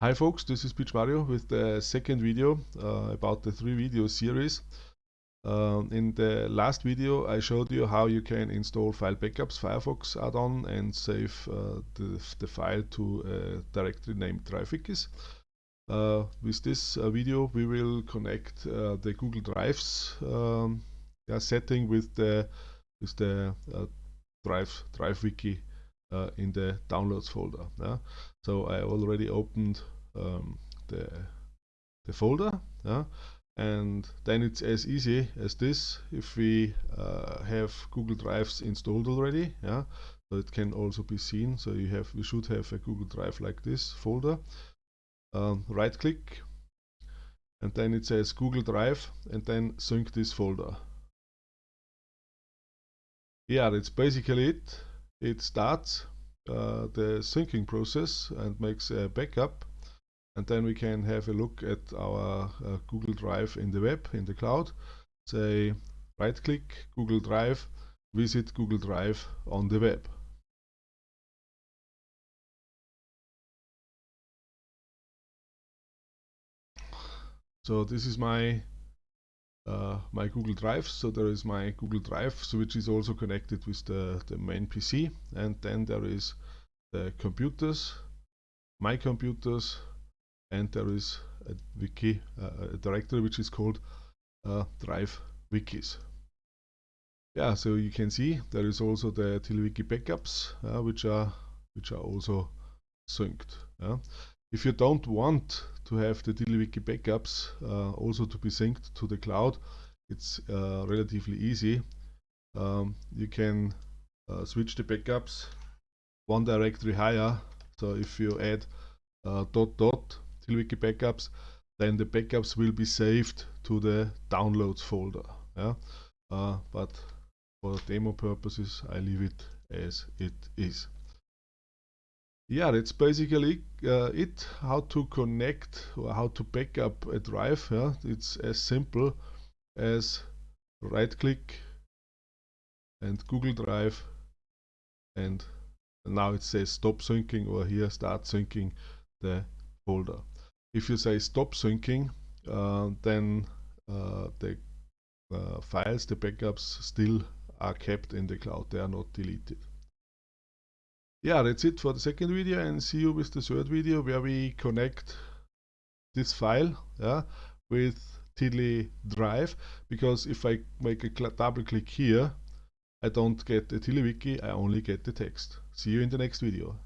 Hi folks, this is Pietsch Mario with the second video uh, about the three video series. Um, in the last video I showed you how you can install file backups Firefox add-on and save uh, the, the, file to a directory named DriveWikis. Uh, with this uh, video we will connect uh, the Google Drives um, setting with the, with the uh, Drive, DriveWiki uh, in the downloads folder. Yeah? So I already opened um, the, the folder yeah? and then it's as easy as this if we uh, have Google Drives installed already. Yeah? So it can also be seen. So you have, we should have a Google Drive like this folder. Um, right click and then it says Google Drive and then sync this folder. Yeah, that's basically it it starts uh, the syncing process and makes a backup and then we can have a look at our uh, Google Drive in the web, in the cloud. Say right click Google Drive, visit Google Drive on the web. So this is my uh, my Google Drive. So there is my Google Drive, so which is also connected with the, the main PC. And then there is the computers, my computers, and there is a wiki, uh, a directory which is called uh, Drive Wikis. Yeah, so you can see there is also the TiddlyWiki backups, uh, which are which are also synced. Yeah. If you don't want to have the TiddlyWiki backups uh, also to be synced to the cloud, it's uh, relatively easy. Um, you can uh, switch the backups one directory higher. So if you add uh, dot dot backups, then the backups will be saved to the downloads folder. Yeah? Uh, but for demo purposes, I leave it as it is yeah, that's basically uh, it. How to connect or how to back up a drive. Yeah? It's as simple as right click and Google Drive and now it says stop syncing or here start syncing the folder. If you say stop syncing, uh, then uh, the uh, files, the backups still are kept in the cloud, they are not deleted yeah, that's it for the second video and see you with the third video where we connect this file yeah, with Tiddly Drive because if I make a double click here I don't get the TiddlyWiki, I only get the text. See you in the next video.